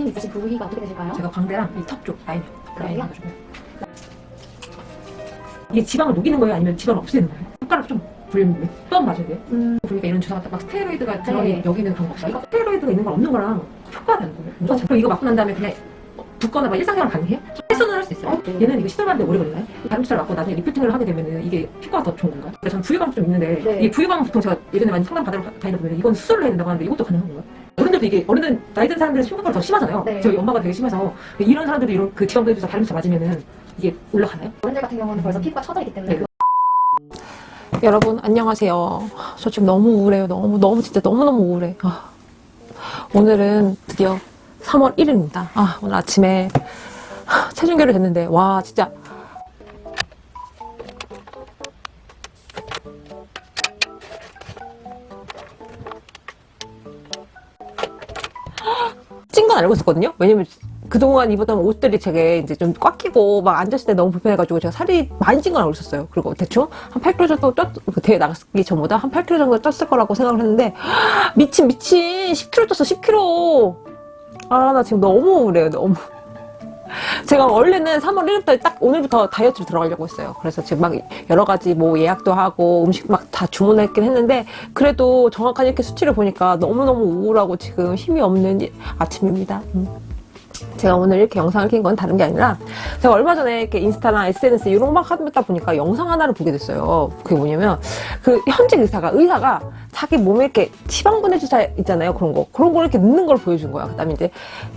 고민 있으신 부위가 어떻게 되실까요? 제가 광대랑 이 턱 쪽. 라인 그래요? 해가지고. 이게 지방을 녹이는 거예요? 아니면 지방을 없애는 거예요? 손가락 좀 불리면 몇 맞아야 돼요? 음, 보니까 이런 주사가 막 스테로이드가 들어가 네. 있는 여기는 그런 거 없어요? 이거 스테로이드가 있는 건 없는 거랑 효과가 다른 거예요. 무조건. 그럼 이거 맞고 난 다음에 그냥 붓거나 막 일상생활 가능해요? 헬스는 할수 있어요? 어, 네. 얘는 이거 시술하는데 오래 걸리나요? 다림치를 맞고 나중에 리프팅을 하게 되면 이게 효과가 더 좋은 건가요? 그러니까 저는 부유감 좀 있는데 네. 이 부유감 보통 제가 예전에 많이 상담 받으러 다니다 보면 이건 수술을 해야 된다고 하는데 이것도 가능한 건가요? 어른들도 이게 어른들 나이 든 사람들은 심각하더 심하잖아요. 네. 저희 엄마가 되게 심해서 이런 사람들이 이런 그 지방도 해줘서 다림치 맞으면은 이게 올라가나요? 어른들 같은 경우는 벌써 피부가 처져 있기 때문에 네. 여러분 안녕하세요. 저 지금 너무 우울해요. 너무 너무 진짜 너무 너무 우울해. 아, 오늘은 드디어 3월 1일입니다. 아 오늘 아침에 하, 체중계를 했는데 와 진짜 알고 있었거든요. 왜냐면 그동안 입었던 옷들이 되게 이제 좀 꽉 끼고 막 앉았을 때 너무 불편해가지고 제가 살이 많이 찐 건 알고 있었어요. 그리고 대충 한 8kg 정도 쪘, 그 대회 나가기 전보다 한 8kg 정도 쪘을 거라고 생각을 했는데 미친 미친 10kg 쪘어 10kg. 아 나 지금 너무 우울해요 너무. 제가 원래는 3월 1일부터 딱 오늘부터 다이어트를 들어가려고 했어요. 그래서 지금 막 여러 가지 뭐 예약도 하고 음식 막 다 주문했긴 했는데 그래도 정확한 이렇게 수치를 보니까 너무너무 우울하고 지금 힘이 없는 아침입니다. 음. 제가 오늘 이렇게 영상을 킨 건 다른 게 아니라 제가 얼마 전에 이렇게 인스타나 SNS 이런 거막 하다 보니까 영상 하나를 보게 됐어요. 그게 뭐냐면 그 현직 의사가 의사가 자기 몸에 이렇게 지방분해 주사 있잖아요. 그런 거 그런 걸 이렇게 넣는 걸 보여준 거야. 그 다음에 이제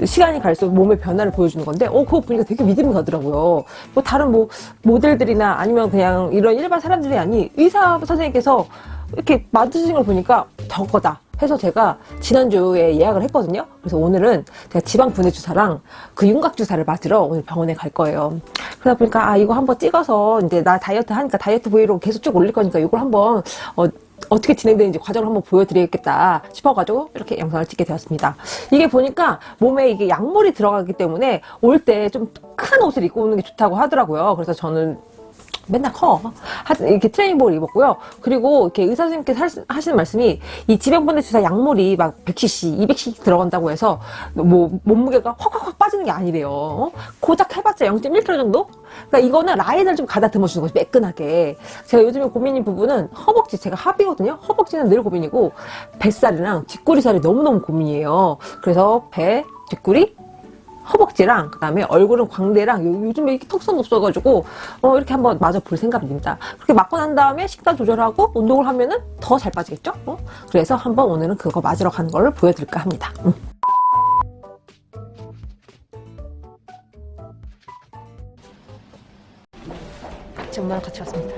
시간이 갈수록 몸의 변화를 보여주는 건데 어 그거 보니까 되게 믿음이 가더라고요. 뭐 다른 뭐 모델들이나 아니면 그냥 이런 일반 사람들이 아니 의사 선생님께서 이렇게 만드신 걸 보니까 저거다. 해서 제가 지난주에 예약을 했거든요. 그래서 오늘은 제가 지방 분해 주사랑 그 윤곽 주사를 맞으러 오늘 병원에 갈 거예요. 그러다 보니까 아 이거 한번 찍어서 이제 나 다이어트 하니까 다이어트 브이로그 계속 쭉 올릴 거니까 이걸 한번 어, 어떻게 진행되는지 과정을 한번 보여드리겠다 싶어가지고 이렇게 영상을 찍게 되었습니다. 이게 보니까 몸에 이게 약물이 들어가기 때문에 올 때 좀 큰 옷을 입고 오는 게 좋다고 하더라고요. 그래서 저는 맨날 커. 하- 이렇게 트레이닝복을 입었고요. 그리고 이렇게 의사 선생님께서 할- 하시는 말씀이 이 지방분해 주사 약물이 막 100cc, 200cc 들어간다고 해서 뭐 몸무게가 확확확 빠지는 게 아니래요. 어? 고작 해봤자 0.1kg 정도? 그러니까 이거는 라인을 좀 가다듬어 주는 거지 매끈하게. 제가 요즘에 고민인 부분은 허벅지 제가 합이거든요. 허벅지는 늘 고민이고 뱃살이랑 뒷구리살이 너무너무 고민이에요. 그래서 배, 뒷구리, 허벅지랑 그 다음에 얼굴은 광대랑 요- 요즘에 이렇게 턱선 없어가지고 어, 이렇게 한번 맞아 볼 생각입니다. 그렇게 맞고 난 다음에 식단 조절하고 운동을 하면은 더 잘 빠지겠죠? 어? 그래서 한번 오늘은 그거 맞으러 가는 걸 보여드릴까 합니다. 음. 같이 엄마랑 같이 왔습니다.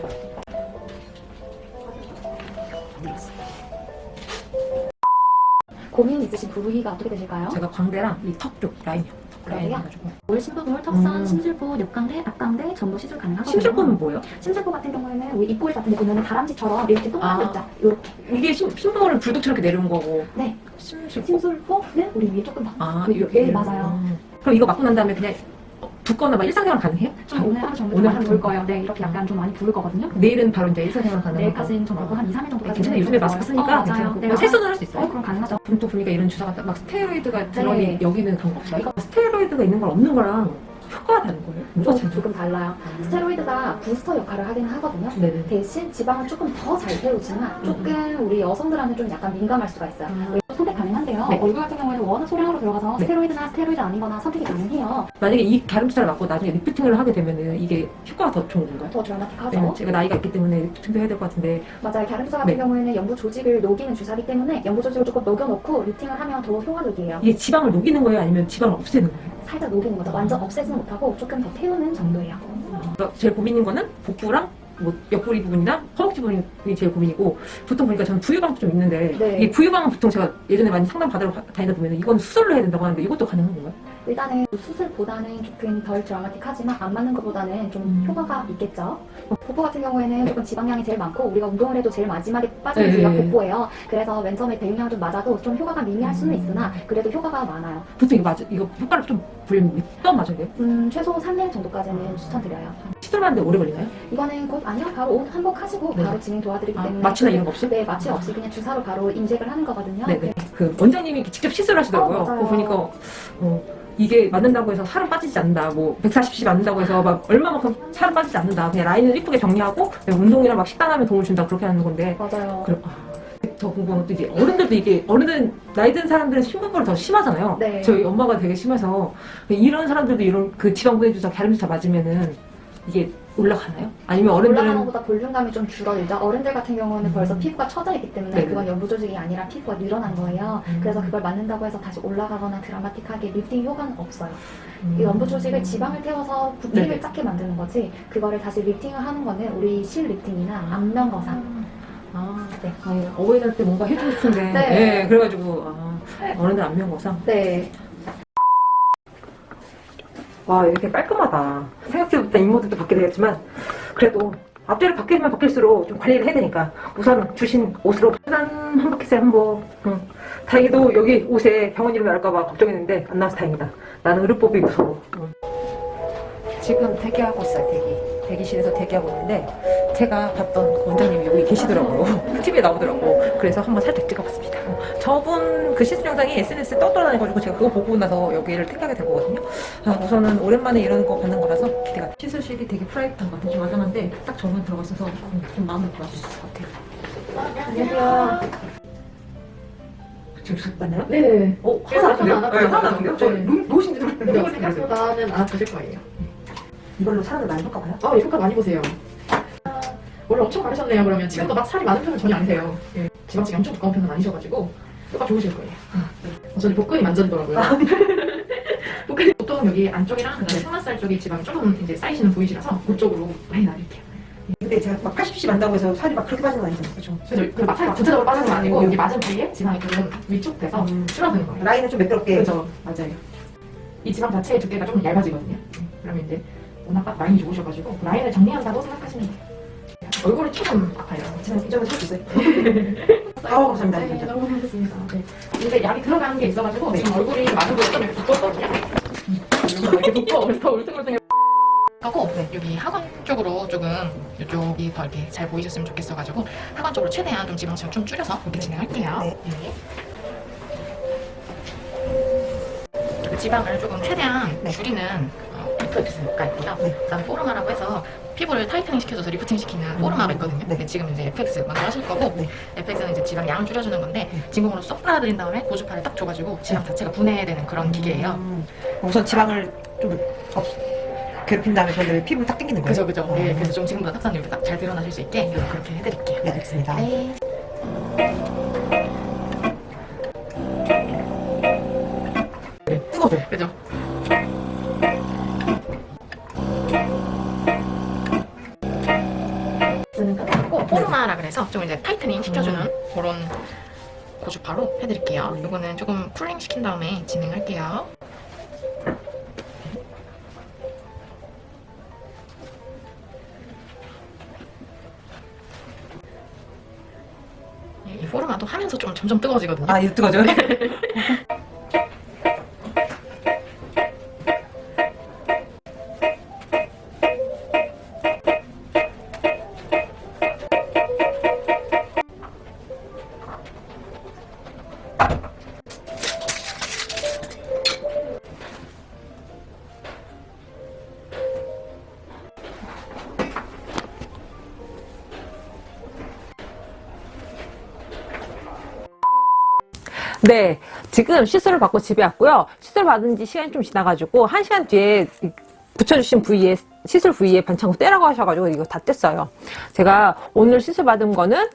고민 있으신 부위가 어떻게 되실까요? 제가 광대랑 이 턱 쪽 라인이요. 라인 그래요? 해가지고. 올 심부볼, 턱선, 음. 심술부, 옆광대, 앞광대 전부 시술 가능하거든요. 심술보는 뭐예요? 심술부 같은 경우에는 우리 입꼬리 같은 데 보면 다람쥐처럼 이렇게 동그란 아. 데 있죠. 이렇게. 이게 심, 심부는 불독처럼 내려온 거고 네. 심술보. 심술부는 우리 위에 조금 더. 아 그- 이렇게. 네, 맞아요. 음. 그럼 이거 맞고 난 다음에 그냥 붓거나 막 일상생활 가능해요? 좀 오늘 하루 정도 오늘 하루 부을 정도? 거예요. 네, 이렇게 약간 좀 많이 부을 거거든요. 내일은 바로 이제 일상생활 가능하고. 내일까지는 좀 붓고 한 2, 3일 네, 정도까지. 괜찮아요. 요즘에 마스크 쓰니까 어. 괜찮고. 네, 세수는 할수 어, 있어요? 그럼 가능하죠. 또 보니까 이런 주사가 막 스테로이드가 들어가 네. 여기는 그런 거 없어요? 이거 스테로이드가 있는 건 없는 거랑 효과가 다른 거예요? 차이죠? 조금 달라요. 스테로이드가 부스터 역할을 하긴 하거든요. 네네. 대신 지방을 조금 더 잘 태우지만 조금 우리 여성들한테 좀 약간 민감할 수가 있어요. 음. 선택 가능한데요. 네. 얼굴 같은 경우에는 워낙 소량으로 들어가서 네. 스테로이드나 스테로이드 아니거나 선택이 가능해요. 만약에 이 다른 주사를 맞고 나중에 리프팅을 하게 되면은 이게 효과가 더 좋은 건가요? 더 드라마틱하죠. 왜냐면 제가 나이가 있기 때문에 리프팅도 해야 될 것 같은데 맞아요. 갸름 주사 같은 네. 경우에는 연부 조직을 녹이는 주사기 때문에 연부 조직을 조금 녹여놓고 루팅을 하면 더 효과적이에요. 이게 지방을 녹이는 거예요? 아니면 지방을 없애는 거예요? 살짝 녹이는 거죠. 완전 없애지는 못하고 조금 더 태우는 정도예요. 그러니까 제일 고민인 거는 복부랑 뭐 옆구리 부분이나 허벅지 부분이 제일 고민이고 보통 보니까 저는 부유방도 좀 있는데 네. 이 부유방은 보통 제가 예전에 많이 상담 받으러 가- 다니다 보면 이건 수술로 해야 된다고 하는데 이것도 가능한 건가요? 일단은 수술보다는 조금 덜 드라마틱하지만 안 맞는 것보다는 좀 음. 효과가 있겠죠. 복부 같은 경우에는 조금 지방량이 제일 많고 우리가 운동을 해도 제일 마지막에 빠지는 네. 부위가 복부예요. 그래서 맨 처음에 대용량 좀 맞아도 좀 효과가 미미할 수는 있으나 그래도 효과가 많아요. 보통 이거 맞아 이거 효과를 좀 보려면 몇번 맞아야 돼요? 음, 최소 3년 정도까지는 추천드려요. 시술하는데 오래 걸리나요? 이거는 곧 아니요. 바로 옷 한복 하시고 네. 바로 진행 도와드리기 아, 때문에 마취나 이런 거 없이? 네, 마취 없이 그냥 주사로 바로 인젝을 하는 거거든요. 네네. 그 원장님이 직접 시술하시더라고요. 어, 맞아요. 그거 보니까 어, 이게 맞는다고 해서 살은 빠지지 않는다. 뭐 140cc 맞는다고 해서 막 얼마만큼 살은 빠지지 않는다. 그냥 라인을 이쁘게 정리하고 운동이랑 막 식단하면 도움을 준다. 그렇게 하는 건데 맞아요. 그럼 아, 더 궁금한 것도 이제 어른들도 이게 어른들 나이 든 사람들은 심부볼을 더 심하잖아요. 네. 저희 엄마가 되게 심해서 이런 사람들도 이런 그 지방 분해 주사 갸름주사 맞으면은 이게 올라가나요? 아니면 올라가는 어른들은 것보다 볼륨감이 좀 줄어들죠. 어른들 같은 경우는 음. 벌써 피부가 처져 있기 때문에 네네. 그건 연부 조직이 아니라 피부가 늘어난 거예요. 음. 그래서 그걸 맞는다고 해서 다시 올라가거나 드라마틱하게 리프팅 효과는 없어요. 음. 이 연부 조직을 지방을 태워서 부피를 네네. 작게 만드는 거지 그거를 다시 리프팅을 하는 거는 우리 실 리프팅이나 안면 거상 아, 네. 아니, 어버이날 때 뭔가 해주고 싶은데 네. 네, 그래가지고 아, 어른들 안면 거상 네. 와 이렇게 깔끔하다 생각지부터 인모드도 받게 되겠지만 그래도 앞뒤를 바뀌면 바뀔수록 좀 관리를 해야 되니까 우선 주신 옷으로 짠 한바퀴살 한번 응. 다행히도 여기 옷에 병원 이름이 나올까봐 걱정했는데 안 나와서 다행이다 나는 의료법이 무서워 응. 지금 대기하고 있어요 대기 대기실에서 대기하고 있는데 제가 봤던 원장님이 여기 계시더라고요 TV에 나오더라고 그래서 한번 살짝 찍어봤습니다 어, 저분 그 시술 영상이 SNS에 떠돌아다녀가지고 제가 그거 보고 나서 여기를 택하게 된 거거든요 아, 우선은 오랜만에 이런 거 받는 거라서 기대가 시술실이 되게 프라이빗한 것 같아요 좀 아담한데 딱 저만 들어가 있어서 음, 좀 마음을 있을 것 같아요 안녕하세요. 지금 술 받나요? 네. 어? 그래서 하나 나왔는데요? 하나 네, 하나 나왔는데요? 저 네. 노- 노신지 좀 근데 이거 생각보다는 알아보실 거예요. 이걸로 사람을 많이 볼까 봐요? 아, 예, 효과 많이 보세요. 아, 원래 엄청 바르셨네요, 그러면. 지금도 막 살이 많은 편은 전혀 아니세요. 예. 지방층이 엄청 두꺼운 편은 아니셔가지고, 효과 좋으실 거예요. 어, 저는 복근이 만져지더라고요. 복근이 보통 여기 안쪽이랑 그다음에 상만살 쪽에 지방이 조금 이제 쌓이시는 부위시라서 그쪽으로 많이 놔드릴게요. 근데 제가 막 80cc 만다고 해서 살이 막 그렇게 빠진 건 아니잖아요 그렇죠? 그래서 그막 살이 구체적으로 빠지는 건 아니고, 여기 맞은 부위에 지방이 조금 위축 돼서 음. 줄어드는 거예요. 라인은 좀 매끄럽게 그죠, 맞아요. 이 지방 자체의 두께가 조금 얇아지거든요. 그러면 이제 워낙 딱 라인이 좋으셔가지고 그 라인을 정리한다고 생각하시면 돼요. 얼굴이 조금 아파요. 제가 이 점을 쳐주세요 아우 감사합니다 네, 진짜 너무 감사합니다. 네. 근데 약이 들어가는 게 있어가지고 네. 지금 얼굴이 많은 분이 좀 이렇게 두껍거든요. 이렇게 두꺼워. 그래서 울퉁울퉁해. 하고 네, 여기 하관 쪽으로 조금 이쪽이 더 이렇게 잘 보이셨으면 좋겠어가지고 하관 쪽으로 최대한 좀 지방층을 좀 줄여서 이렇게 진행할게요. 네. 그 지방을 조금 최대한 네. 줄이는 어, FX가 있고요. 네. 그다음에 포르마라고 해서 피부를 tightening 시켜줘서 리프팅 시키는 포르마가 있거든요. 네. 근데 지금 이제 FX 먼저 하실 거고 네. FX는 이제 지방 양을 줄여주는 건데 네. 진공으로 쏙 빨아들인 다음에 고주파를 딱 줘가지고 지방 자체가 분해되는 그런 기계예요. 음, 우선 지방을 좀 없, 괴롭힌 다음에 그런데 피부를 딱 당기는 거예요? 그죠 그죠. 어. 네, 그래서 좀 지금보다 탁산이 이렇게 딱잘 드러나실 수 있게 그렇게 해드릴게요. 네 알겠습니다 네. 시켜주는 그런 고주파로 해드릴게요. 네. 이거는 조금 쿨링 시킨 다음에 진행할게요. 이 포르마도 하면서 좀 점점 뜨거워지거든요. 아 이거 뜨거워져요? 네, 지금 시술을 받고 집에 왔고요. 시술 받은 지 시간이 좀 지나가지고 한 시간 뒤에 이 붙여주신 부위에 시술 부위에 반창고 떼라고 하셔가지고 이거 다 뗐어요. 제가 오늘 시술 받은 거는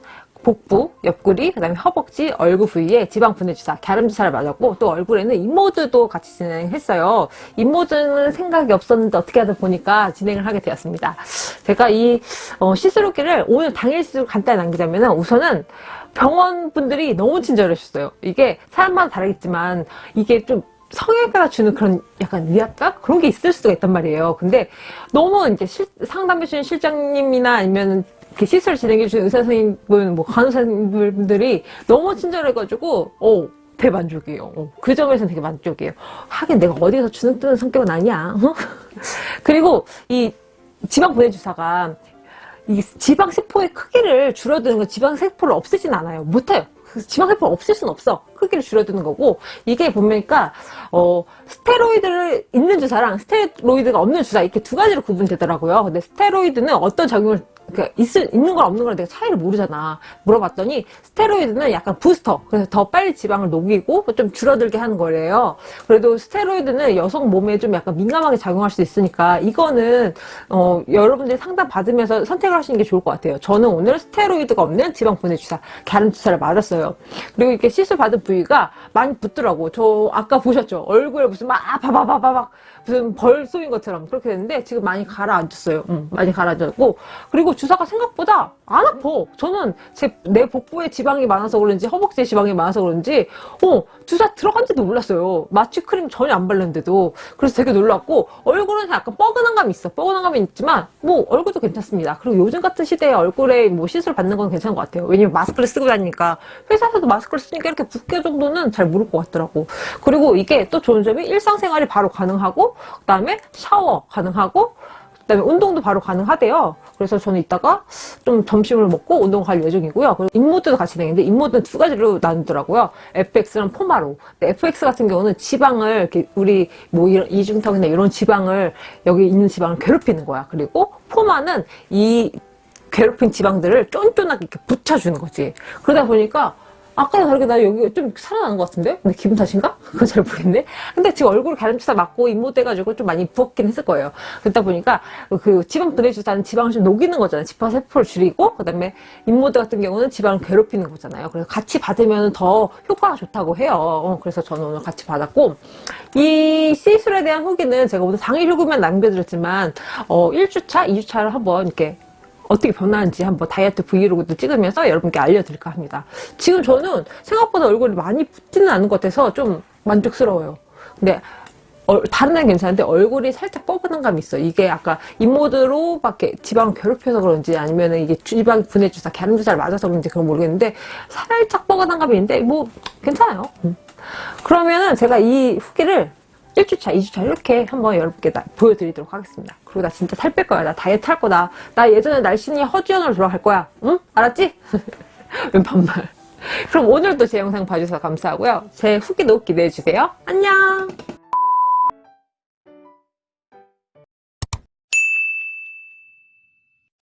복부, 옆구리, 그 다음에 허벅지, 얼굴 부위에 지방 분해 주사, 갸름 주사를 맞았고 또 얼굴에는 인모드도 같이 진행했어요. 인모드는 생각이 없었는데 어떻게 하다 보니까 진행을 하게 되었습니다. 제가 이 어, 시술 후기를 오늘 당일 시술 간단히 남기자면은 우선은 병원 분들이 너무 친절하셨어요. 이게 사람마다 다르겠지만 이게 좀 성형외과가 주는 그런 약간 위압감 그런 게 있을 수가 있단 말이에요. 근데 너무 이제 실- 상담해 주신 실장님이나 아니면 이렇게 시술 진행해 주신 의사 선생님분, 뭐 간호사님들이 너무 친절해가지고 어 대만족이에요. 어, 그 점에서는 되게 만족이에요. 하긴 내가 어디서 주눅 드는 성격은 아니야. 어? 그리고 이 지방 분해 주사가 이 지방 세포의 크기를 줄어드는 건 지방 세포를 없애진 않아요. 못해요. 그 지방 세포를 없앨 수는 없어. 크기를 줄여드는 거고 이게 보니까 어 스테로이드를 있는 주사랑 스테로이드가 없는 주사 이렇게 두 가지로 구분되더라고요. 근데 스테로이드는 어떤 작용을 그러니까 있을, 있는 걸 없는 걸 내가 차이를 모르잖아. 물어봤더니 스테로이드는 약간 부스터. 그래서 더 빨리 지방을 녹이고 좀 줄어들게 하는 거래요. 그래도 스테로이드는 여성 몸에 좀 약간 민감하게 작용할 수 있으니까 이거는 어, 여러분들이 상담 받으면서 선택을 하시는 게 좋을 것 같아요. 저는 오늘 스테로이드가 없는 지방 분해 주사, 가름 주사를 맞았어요. 그리고 이렇게 시술 받은 부위가 많이 붓더라고. 저 아까 보셨죠? 얼굴에 무슨 막 바바바바박 무슨 벌 쏘인 것처럼 그렇게 됐는데 지금 많이 가라앉았어요. 음, 많이 가라앉았고 그리고 주사가 생각보다 안 아파. 저는 제 내 복부에 지방이 많아서 그런지 허벅지에 지방이 많아서 그런지 어 주사 들어간지도 몰랐어요. 마취 크림 전혀 안 바르는데도 그래서 되게 놀랐고 얼굴은 약간 뻐근한 감이 있어. 뻐근한 감이 있지만 뭐 얼굴도 괜찮습니다. 그리고 요즘 같은 시대에 얼굴에 뭐 시술 받는 건 괜찮은 것 같아요. 왜냐면 마스크를 쓰고 다니니까 회사에서도 마스크를 쓰니까 이렇게 붓게 정도는 잘 모를 것 같더라고. 그리고 이게 또 좋은 점이 일상생활이 바로 가능하고 그 다음에 샤워 가능하고 그 다음에 운동도 바로 가능하대요. 그래서 저는 이따가 좀 점심을 먹고 운동 갈 예정이고요. 그리고 인모드도 같이 진행했는데 인모드는 두 가지로 나누더라고요. FX랑 포마로. FX 같은 경우는 지방을 우리 뭐 이런 이중턱이나 이런 지방을 여기 있는 지방을 괴롭히는 거야. 그리고 포마는 이 괴롭힌 지방들을 쫀쫀하게 이렇게 붙여주는 거지. 그러다 보니까 아까랑 다르게 나 여기 좀 살아나는 것 같은데? 근데 기분 탓인가? 그건 잘 모르겠네. 근데 지금 얼굴 가름주사 맞고 입모돼가지고 좀 많이 부었긴 했을 거예요. 그러다 보니까 그 지방 분해주사는 지방을 좀 녹이는 거잖아요. 지파 세포를 줄이고 그다음에 입모드 같은 경우는 지방을 괴롭히는 거잖아요. 그래서 같이 받으면 더 효과가 좋다고 해요. 어, 그래서 저는 오늘 같이 받았고 이 시술에 대한 후기는 제가 오늘 당일 후기만 남겨드렸지만 어, 1주차, 2주차를 한번 이렇게 어떻게 변하는지 한번 다이어트 브이로그도 찍으면서 여러분께 알려드릴까 합니다. 지금 저는 생각보다 얼굴이 많이 붓지는 않은 것 같아서 좀 만족스러워요. 근데 어, 다른 애는 괜찮은데 얼굴이 살짝 뻐근한 감이 있어. 이게 아까 입모드로 밖에 지방을 괴롭혀서 그런지 아니면 이게 지방 분해주사, 가름주사를 맞아서 그런지 그건 모르겠는데 살짝 뻐근한 감이 있는데 뭐 괜찮아요. 음. 그러면은 제가 이 후기를 1주차, 2주차 이렇게 한번 여러분께 나- 보여드리도록 하겠습니다. 그리고 나 진짜 살 뺄 거야. 나 다이어트 할 거다. 나 예전에 날씬히 허지연으로 돌아갈 거야. 응? 알았지? 웬 반말. 그럼 오늘도 제 영상 봐주셔서 감사하고요. 제 후기도 기대해주세요. 안녕!